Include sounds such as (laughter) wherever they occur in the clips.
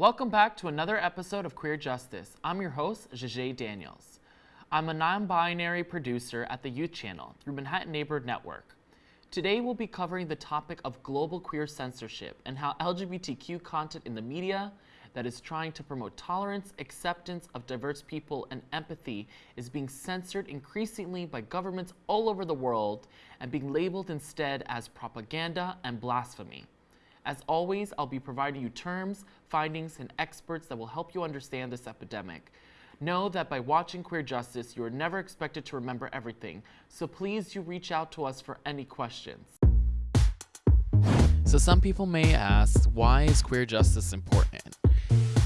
Welcome back to another episode of Queer Justice. I'm your host, Jajay Daniels. I'm a non binary producer at the Youth Channel through Manhattan Neighborhood Network. Today, we'll be covering the topic of global queer censorship and how LGBTQ content in the media that is trying to promote tolerance, acceptance of diverse people, and empathy is being censored increasingly by governments all over the world and being labeled instead as propaganda and blasphemy. As always, I'll be providing you terms, findings, and experts that will help you understand this epidemic. Know that by watching Queer Justice, you are never expected to remember everything, so please do reach out to us for any questions. So some people may ask, why is queer justice important?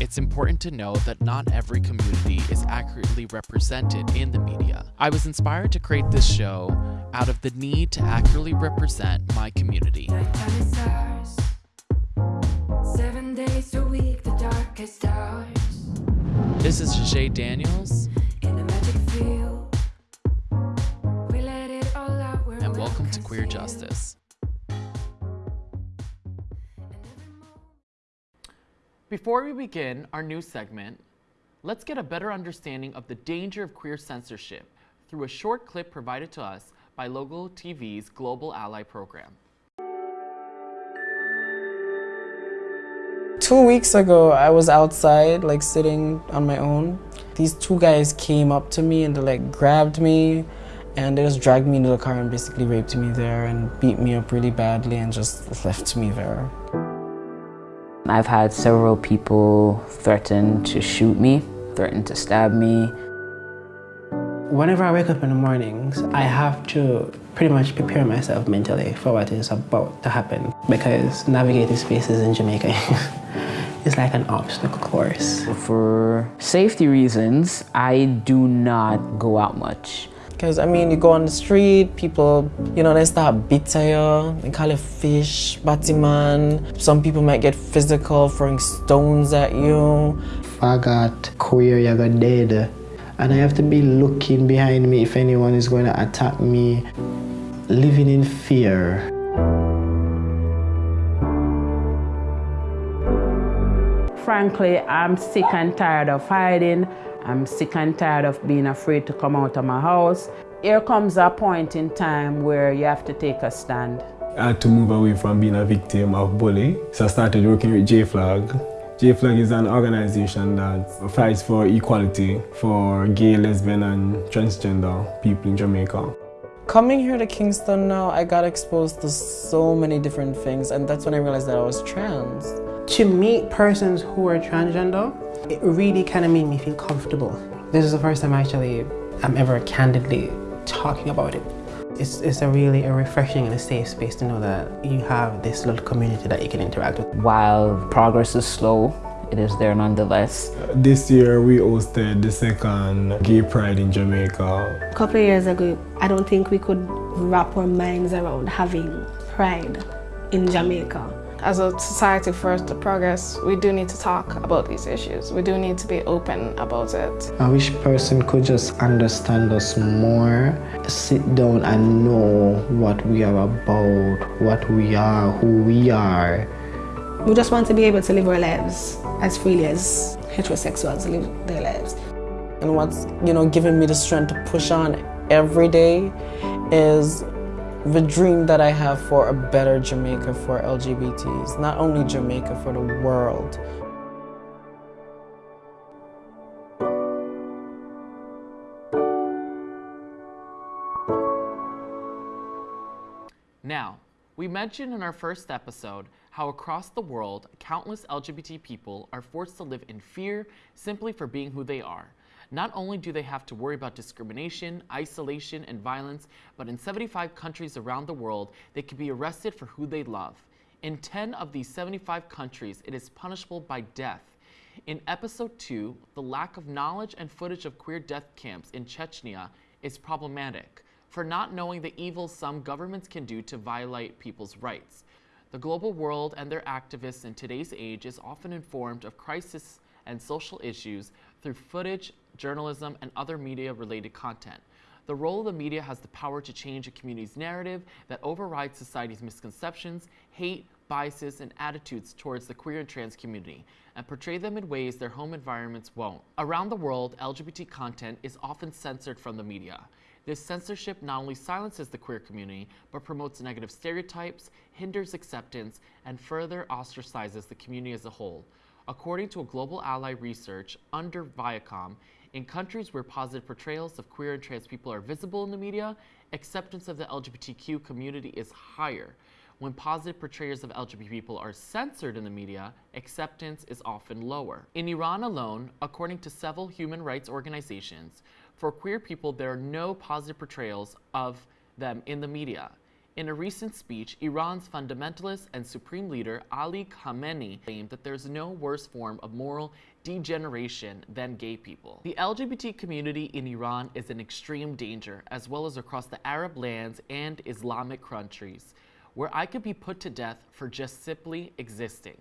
It's important to know that not every community is accurately represented in the media. I was inspired to create this show out of the need to accurately represent my community. This is Jajay Daniels. And welcome to Queer Justice. Before we begin our new segment, let's get a better understanding of the danger of queer censorship through a short clip provided to us by Logo TV's Global Ally program. Two weeks ago, I was outside, like sitting on my own. These two guys came up to me and they like grabbed me and they just dragged me into the car and basically raped me there and beat me up really badly and just left me there. I've had several people threaten to shoot me, threaten to stab me. Whenever I wake up in the mornings, I have to pretty much prepare myself mentally for what is about to happen because navigating spaces in Jamaica (laughs) is like an obstacle course. For safety reasons, I do not go out much. Because, I mean, you go on the street, people, you know, they start beating you, they call you fish, battyman. Some people might get physical, throwing stones at you. If I got queer, you got dead. And I have to be looking behind me if anyone is going to attack me, living in fear. Frankly, I'm sick and tired of hiding. I'm sick and tired of being afraid to come out of my house. Here comes a point in time where you have to take a stand. I had to move away from being a victim of bullying, so I started working with J-Flag. J-Flag is an organization that fights for equality for gay, lesbian and transgender people in Jamaica. Coming here to Kingston now, I got exposed to so many different things and that's when I realized that I was trans. To meet persons who are transgender, it really kind of made me feel comfortable. This is the first time actually I'm ever candidly talking about it. It's, it's a really a refreshing and a safe space to know that you have this little community that you can interact with. While progress is slow, it is there nonetheless. This year we hosted the second Gay Pride in Jamaica. A couple of years ago, I don't think we could wrap our minds around having pride in Jamaica as a society for us to progress, we do need to talk about these issues. We do need to be open about it. I wish person could just understand us more, sit down and know what we are about, what we are, who we are. We just want to be able to live our lives as freely as heterosexuals live their lives. And what's, you know, giving me the strength to push on every day is the dream that I have for a better Jamaica for LGBTs, not only Jamaica, for the world. Now, we mentioned in our first episode how across the world, countless LGBT people are forced to live in fear simply for being who they are. Not only do they have to worry about discrimination, isolation, and violence, but in 75 countries around the world, they can be arrested for who they love. In 10 of these 75 countries, it is punishable by death. In episode 2, the lack of knowledge and footage of queer death camps in Chechnya is problematic for not knowing the evil some governments can do to violate people's rights. The global world and their activists in today's age is often informed of crisis and social issues through footage, journalism, and other media-related content. The role of the media has the power to change a community's narrative that overrides society's misconceptions, hate, biases, and attitudes towards the queer and trans community and portray them in ways their home environments won't. Around the world, LGBT content is often censored from the media. This censorship not only silences the queer community, but promotes negative stereotypes, hinders acceptance, and further ostracizes the community as a whole. According to a Global Ally research under Viacom, in countries where positive portrayals of queer and trans people are visible in the media, acceptance of the LGBTQ community is higher. When positive portrayals of LGBT people are censored in the media, acceptance is often lower. In Iran alone, according to several human rights organizations, for queer people, there are no positive portrayals of them in the media. In a recent speech, Iran's fundamentalist and supreme leader Ali Khamenei claimed that there's no worse form of moral degeneration than gay people. The LGBT community in Iran is in extreme danger, as well as across the Arab lands and Islamic countries, where I could be put to death for just simply existing.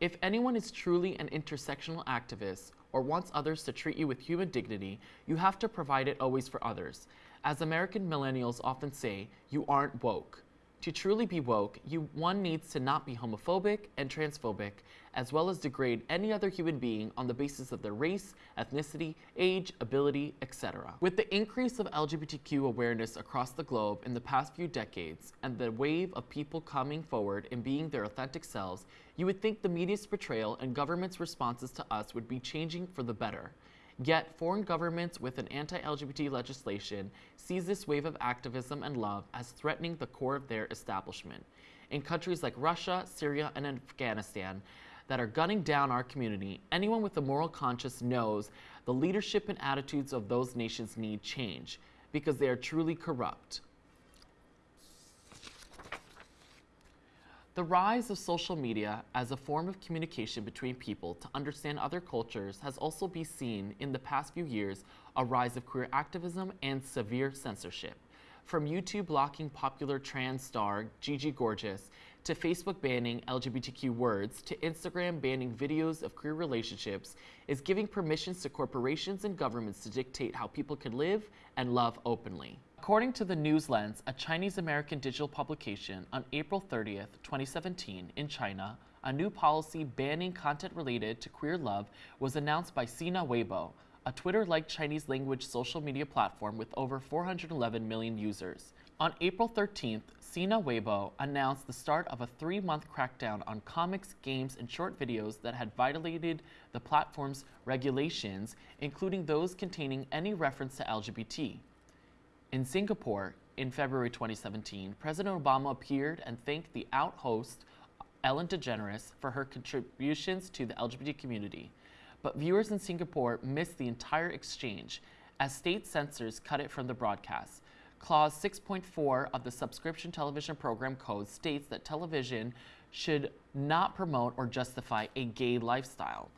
If anyone is truly an intersectional activist or wants others to treat you with human dignity, you have to provide it always for others. As American millennials often say, you aren't woke. To truly be woke, you one needs to not be homophobic and transphobic, as well as degrade any other human being on the basis of their race, ethnicity, age, ability, etc. With the increase of LGBTQ awareness across the globe in the past few decades and the wave of people coming forward and being their authentic selves, you would think the media's portrayal and government's responses to us would be changing for the better. Yet, foreign governments with an anti LGBT legislation sees this wave of activism and love as threatening the core of their establishment. In countries like Russia, Syria, and Afghanistan that are gunning down our community, anyone with a moral conscience knows the leadership and attitudes of those nations need change because they are truly corrupt. The rise of social media as a form of communication between people to understand other cultures has also been seen in the past few years a rise of queer activism and severe censorship. From YouTube blocking popular trans star Gigi Gorgeous, to Facebook banning LGBTQ words, to Instagram banning videos of queer relationships, is giving permissions to corporations and governments to dictate how people can live and love openly. According to the News Lens, a Chinese American digital publication, on April 30th, 2017, in China, a new policy banning content related to queer love was announced by Sina Weibo, a Twitter like Chinese language social media platform with over 411 million users. On April 13th, Sina Weibo announced the start of a three month crackdown on comics, games, and short videos that had violated the platform's regulations, including those containing any reference to LGBT. In Singapore, in February 2017, President Obama appeared and thanked the out host, Ellen DeGeneres, for her contributions to the LGBT community. But viewers in Singapore missed the entire exchange as state censors cut it from the broadcast. Clause 6.4 of the subscription television program code states that television should not promote or justify a gay lifestyle.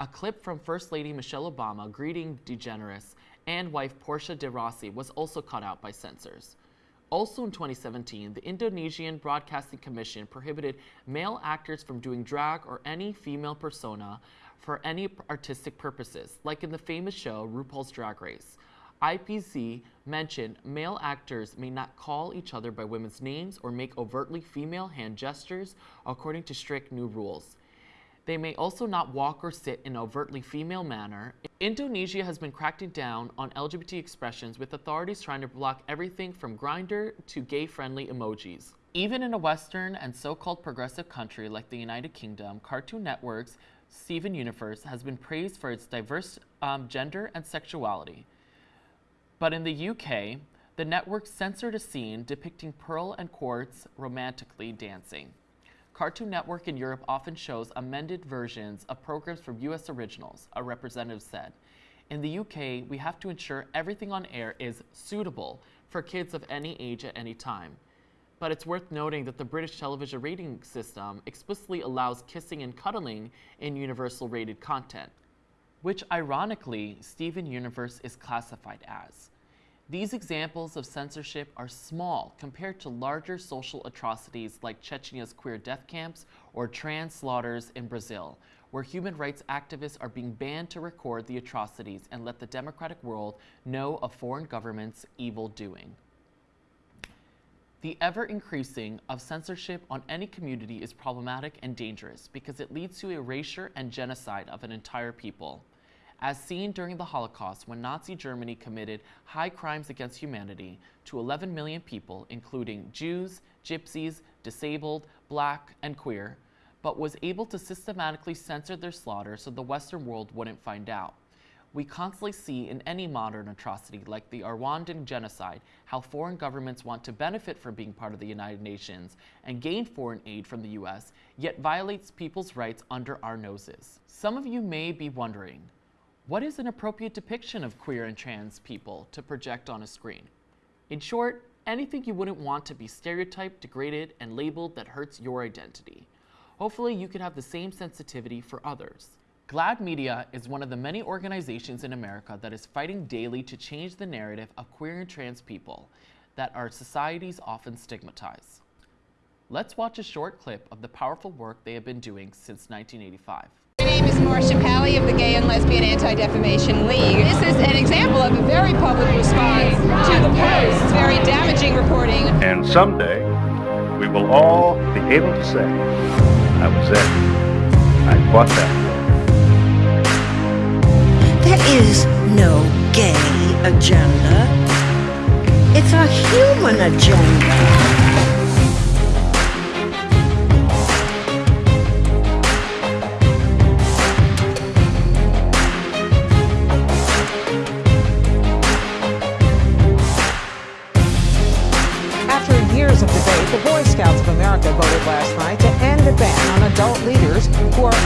A clip from First Lady Michelle Obama greeting DeGeneres and wife Portia de Rossi was also cut out by censors. Also in 2017, the Indonesian Broadcasting Commission prohibited male actors from doing drag or any female persona for any artistic purposes, like in the famous show RuPaul's Drag Race. IPC mentioned male actors may not call each other by women's names or make overtly female hand gestures according to strict new rules. They may also not walk or sit in an overtly female manner. Indonesia has been cracking down on LGBT expressions with authorities trying to block everything from Grindr to gay-friendly emojis. Even in a Western and so-called progressive country like the United Kingdom, Cartoon Network's Steven Universe has been praised for its diverse um, gender and sexuality. But in the UK, the network censored a scene depicting Pearl and Quartz romantically dancing. Cartoon Network in Europe often shows amended versions of programs from US originals, a representative said. In the UK, we have to ensure everything on air is suitable for kids of any age at any time. But it's worth noting that the British television rating system explicitly allows kissing and cuddling in universal rated content, which ironically, Steven Universe is classified as. These examples of censorship are small compared to larger social atrocities like Chechnya's queer death camps or trans slaughters in Brazil, where human rights activists are being banned to record the atrocities and let the democratic world know of foreign governments' evil doing. The ever increasing of censorship on any community is problematic and dangerous because it leads to erasure and genocide of an entire people. As seen during the Holocaust when Nazi Germany committed high crimes against humanity to 11 million people, including Jews, gypsies, disabled, black, and queer, but was able to systematically censor their slaughter so the Western world wouldn't find out. We constantly see in any modern atrocity like the Rwandan genocide how foreign governments want to benefit from being part of the United Nations and gain foreign aid from the US, yet violates people's rights under our noses. Some of you may be wondering, what is an appropriate depiction of queer and trans people to project on a screen? In short, anything you wouldn't want to be stereotyped, degraded, and labeled that hurts your identity. Hopefully you can have the same sensitivity for others. GLAAD Media is one of the many organizations in America that is fighting daily to change the narrative of queer and trans people that our societies often stigmatize. Let's watch a short clip of the powerful work they have been doing since 1985. My name is Marcia Pally of the Gay and Lesbian Anti-Defamation League. This is an example of a very public response to the Post's very damaging reporting. And someday, we will all be able to say, I was there. I fought that. There is no gay agenda. It's a human agenda.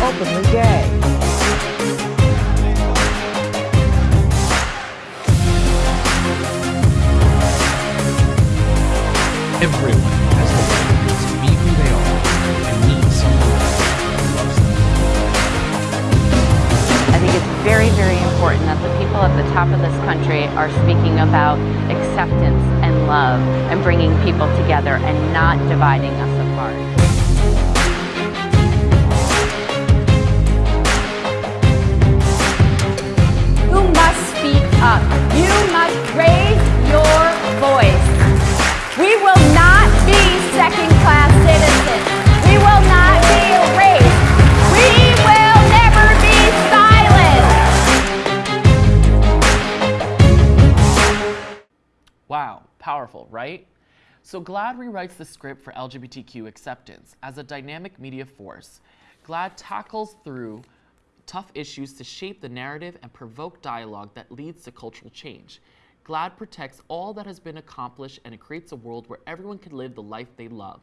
Openly gay. Everyone has the right to be who they are and meet someone who loves them. I think it's very, very important that the people at the top of this country are speaking about acceptance and love and bringing people together and not dividing us apart. Right? So GLAAD rewrites the script for LGBTQ acceptance. As a dynamic media force, GLAAD tackles through tough issues to shape the narrative and provoke dialogue that leads to cultural change. GLAAD protects all that has been accomplished and it creates a world where everyone can live the life they love.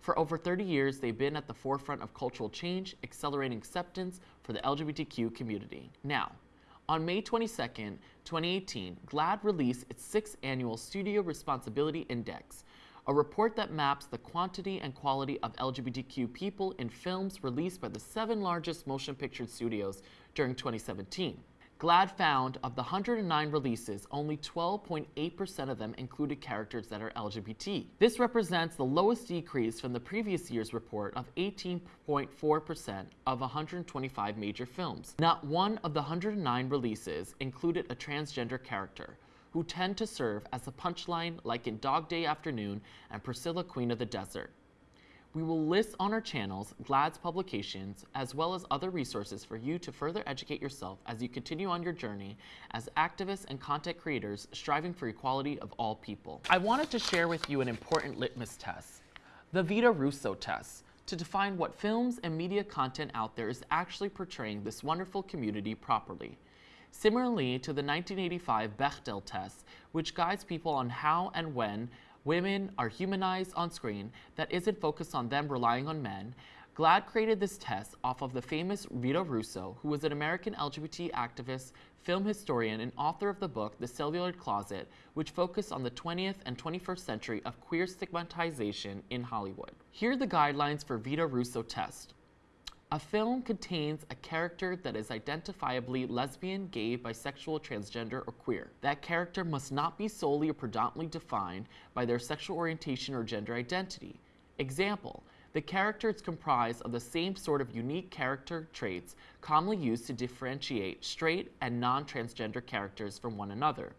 For over 30 years, they've been at the forefront of cultural change, accelerating acceptance for the LGBTQ community. Now, on May 22, 2018, GLAAD released its sixth annual Studio Responsibility Index, a report that maps the quantity and quality of LGBTQ people in films released by the seven largest motion picture studios during 2017. GLAAD found of the 109 releases, only 12.8% of them included characters that are LGBT. This represents the lowest decrease from the previous year's report of 18.4% of 125 major films. Not one of the 109 releases included a transgender character, who tend to serve as a punchline like in Dog Day Afternoon and Priscilla Queen of the Desert. We will list on our channels GLAAD's publications as well as other resources for you to further educate yourself as you continue on your journey as activists and content creators striving for equality of all people. I wanted to share with you an important litmus test, the Vito Russo test, to define what films and media content out there is actually portraying this wonderful community properly. Similarly to the 1985 Bechdel test, which guides people on how and when women are humanized on screen that isn't focused on them relying on men, GLAAD created this test off of the famous Vito Russo, who was an American LGBT activist, film historian, and author of the book The Celluloid Closet, which focused on the 20th and 21st century of queer stigmatization in Hollywood. Here are the guidelines for Vito Russo test. A film contains a character that is identifiably lesbian, gay, bisexual, transgender, or queer. That character must not be solely or predominantly defined by their sexual orientation or gender identity. Example, the character is comprised of the same sort of unique character traits commonly used to differentiate straight and non-transgender characters from one another.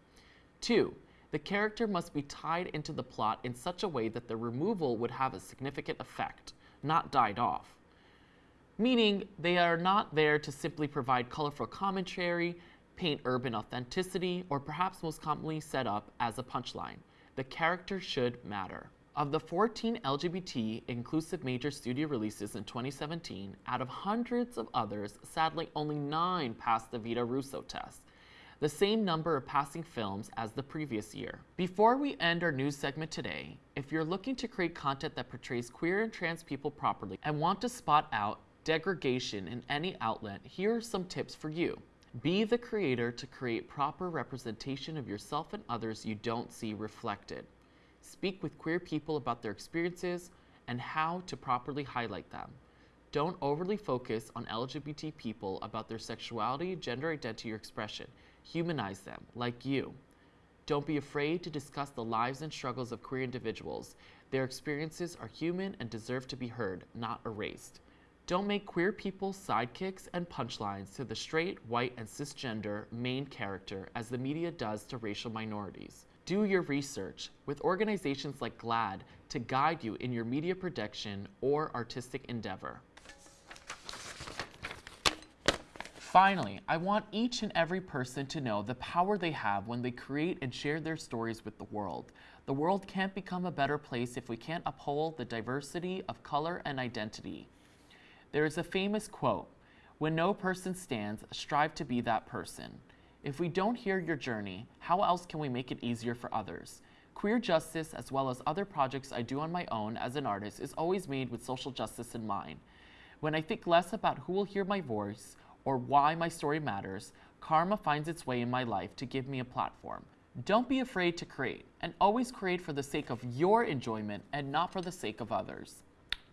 Two, The character must be tied into the plot in such a way that the removal would have a significant effect, not died off. Meaning, they are not there to simply provide colorful commentary, paint urban authenticity, or perhaps most commonly set up as a punchline. The character should matter. Of the 14 LGBT inclusive major studio releases in 2017, out of hundreds of others, sadly only nine passed the Vito Russo test, the same number of passing films as the previous year. Before we end our news segment today, if you're looking to create content that portrays queer and trans people properly and want to spot out degradation in any outlet, here are some tips for you. Be the creator to create proper representation of yourself and others you don't see reflected. Speak with queer people about their experiences and how to properly highlight them. Don't overly focus on LGBT people about their sexuality, gender identity, or expression. Humanize them, like you. Don't be afraid to discuss the lives and struggles of queer individuals. Their experiences are human and deserve to be heard, not erased. Don't make queer people sidekicks and punchlines to the straight, white, and cisgender main character as the media does to racial minorities. Do your research with organizations like GLAAD to guide you in your media production or artistic endeavor. Finally, I want each and every person to know the power they have when they create and share their stories with the world. The world can't become a better place if we can't uphold the diversity of color and identity. There is a famous quote When no person stands, strive to be that person. If we don't hear your journey, how else can we make it easier for others? Queer justice, as well as other projects I do on my own as an artist, is always made with social justice in mind. When I think less about who will hear my voice or why my story matters, karma finds its way in my life to give me a platform. Don't be afraid to create, and always create for the sake of your enjoyment and not for the sake of others.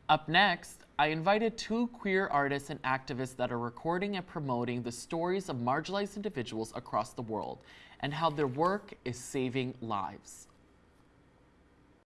Up next, I invited two queer artists and activists that are recording and promoting the stories of marginalized individuals across the world and how their work is saving lives.